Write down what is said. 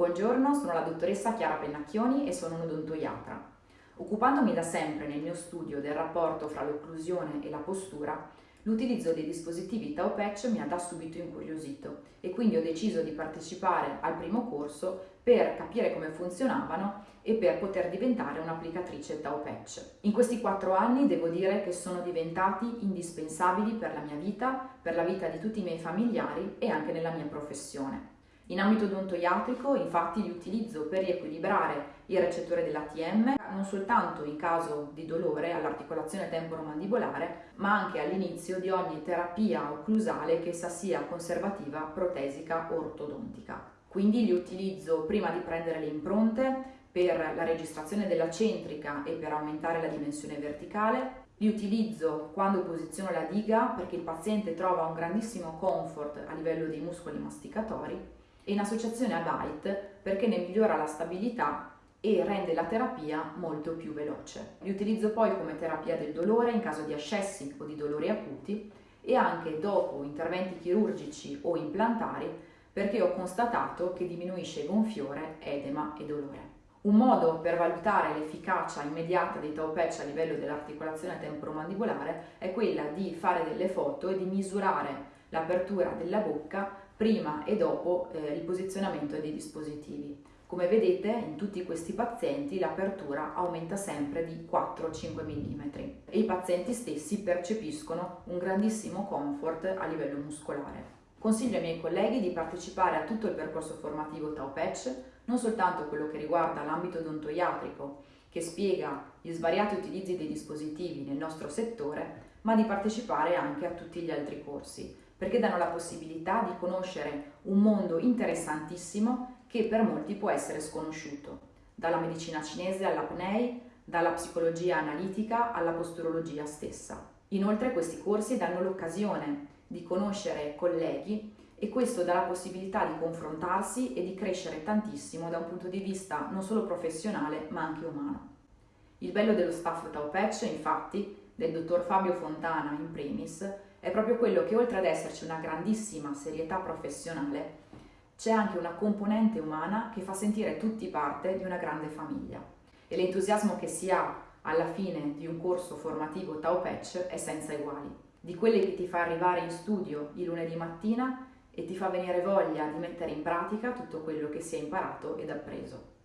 Buongiorno, sono la dottoressa Chiara Pennacchioni e sono un'odontoiatra. Occupandomi da sempre nel mio studio del rapporto fra l'occlusione e la postura, l'utilizzo dei dispositivi Tau Patch mi ha da subito incuriosito e quindi ho deciso di partecipare al primo corso per capire come funzionavano e per poter diventare un'applicatrice Tau Patch. In questi quattro anni devo dire che sono diventati indispensabili per la mia vita, per la vita di tutti i miei familiari e anche nella mia professione. In ambito odontoiatrico infatti li utilizzo per riequilibrare il recettore dell'ATM non soltanto in caso di dolore all'articolazione temporomandibolare ma anche all'inizio di ogni terapia occlusale che essa sia conservativa, protesica o ortodontica. Quindi li utilizzo prima di prendere le impronte per la registrazione della centrica e per aumentare la dimensione verticale, li utilizzo quando posiziono la diga perché il paziente trova un grandissimo comfort a livello dei muscoli masticatori in associazione a Byte perché ne migliora la stabilità e rende la terapia molto più veloce. Li utilizzo poi come terapia del dolore in caso di ascessi o di dolori acuti e anche dopo interventi chirurgici o implantari perché ho constatato che diminuisce gonfiore, edema e dolore. Un modo per valutare l'efficacia immediata dei tau patch a livello dell'articolazione temporomandibolare è quella di fare delle foto e di misurare l'apertura della bocca prima e dopo eh, il posizionamento dei dispositivi. Come vedete in tutti questi pazienti l'apertura aumenta sempre di 4-5 mm e i pazienti stessi percepiscono un grandissimo comfort a livello muscolare. Consiglio ai miei colleghi di partecipare a tutto il percorso formativo Tau Patch, non soltanto quello che riguarda l'ambito odontoiatrico, che spiega gli svariati utilizzi dei dispositivi nel nostro settore, ma di partecipare anche a tutti gli altri corsi, perché danno la possibilità di conoscere un mondo interessantissimo che per molti può essere sconosciuto, dalla medicina cinese all'apnei, dalla psicologia analitica alla posturologia stessa. Inoltre questi corsi danno l'occasione di conoscere colleghi e questo dà la possibilità di confrontarsi e di crescere tantissimo da un punto di vista non solo professionale ma anche umano. Il bello dello staff Tau Patch, infatti, del dottor Fabio Fontana in primis, è proprio quello che oltre ad esserci una grandissima serietà professionale, c'è anche una componente umana che fa sentire tutti parte di una grande famiglia. E l'entusiasmo che si ha alla fine di un corso formativo Tau Patch è senza uguali. Di quelle che ti fa arrivare in studio il lunedì mattina e ti fa venire voglia di mettere in pratica tutto quello che si è imparato ed appreso.